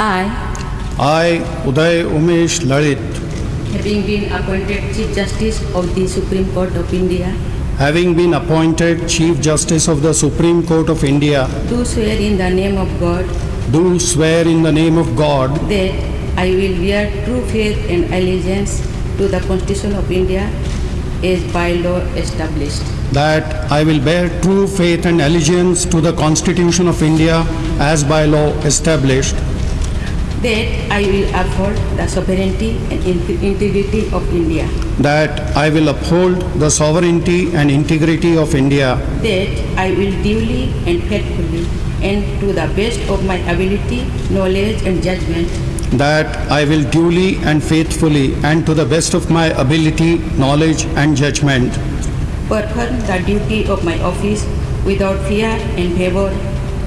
I, I, Uday Umesh Lalit, having been appointed Chief Justice of the Supreme Court of India, having been appointed Chief Justice of the Supreme Court of India, do swear in the name of God do swear in the name of God that I will bear true faith and allegiance to the Constitution of India as by law established, that I will bear true faith and allegiance to the Constitution of India as by law established, that I will uphold the sovereignty and integrity of India, that I will uphold the sovereignty and integrity of India, that I will duly and faithfully and to the best of my ability, knowledge and judgment. That I will duly and faithfully and to the best of my ability, knowledge and judgment. Perform the duty of my office without fear and favor,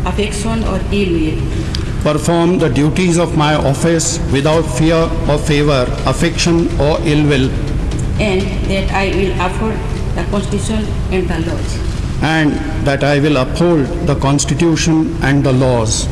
affection or ill will, perform the duties of my office without fear or favor, affection or ill will, and that I will uphold the Constitution and the laws. and that I will uphold the Constitution and the laws.